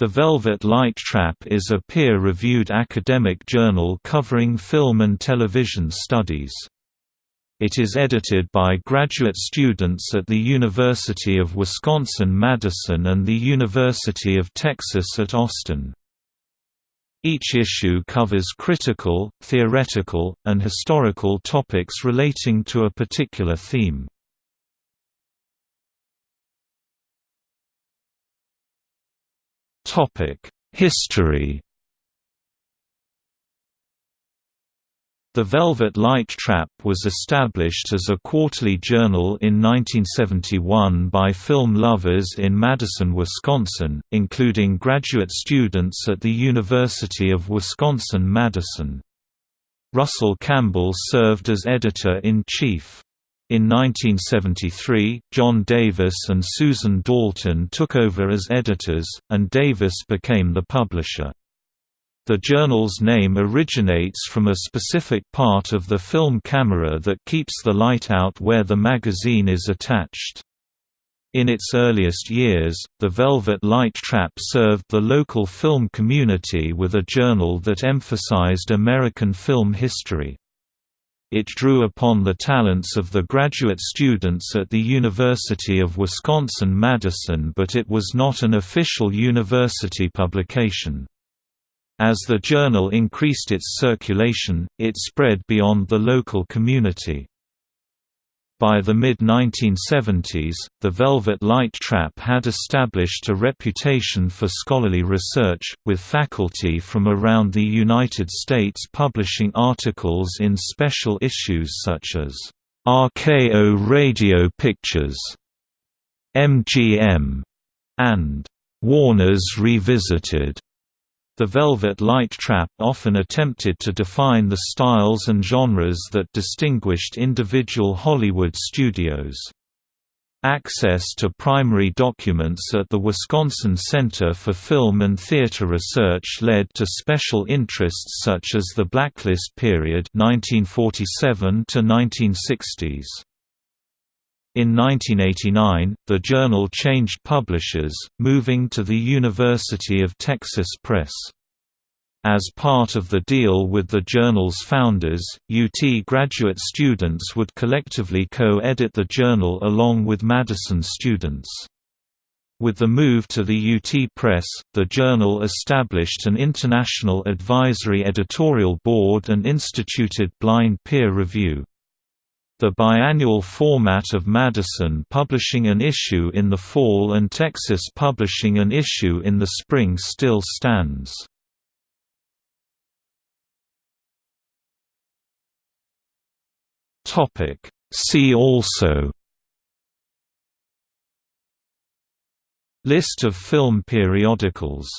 The Velvet Light Trap is a peer-reviewed academic journal covering film and television studies. It is edited by graduate students at the University of Wisconsin-Madison and the University of Texas at Austin. Each issue covers critical, theoretical, and historical topics relating to a particular theme. History The Velvet Light Trap was established as a quarterly journal in 1971 by film lovers in Madison, Wisconsin, including graduate students at the University of Wisconsin-Madison. Russell Campbell served as editor-in-chief. In 1973, John Davis and Susan Dalton took over as editors, and Davis became the publisher. The journal's name originates from a specific part of the film camera that keeps the light out where the magazine is attached. In its earliest years, the Velvet Light Trap served the local film community with a journal that emphasized American film history. It drew upon the talents of the graduate students at the University of Wisconsin-Madison but it was not an official university publication. As the journal increased its circulation, it spread beyond the local community. By the mid-1970s, the Velvet Light Trap had established a reputation for scholarly research, with faculty from around the United States publishing articles in special issues such as RKO Radio Pictures, MGM, and Warner's Revisited. The Velvet Light Trap often attempted to define the styles and genres that distinguished individual Hollywood studios. Access to primary documents at the Wisconsin Center for Film and Theater Research led to special interests such as the Blacklist period 1947 to 1960s. In 1989, the journal changed publishers, moving to the University of Texas Press. As part of the deal with the journal's founders, UT graduate students would collectively co-edit the journal along with Madison students. With the move to the UT Press, the journal established an international advisory editorial board and instituted blind peer review. The biannual format of Madison publishing an issue in the fall and Texas publishing an issue in the spring still stands. See also List of film periodicals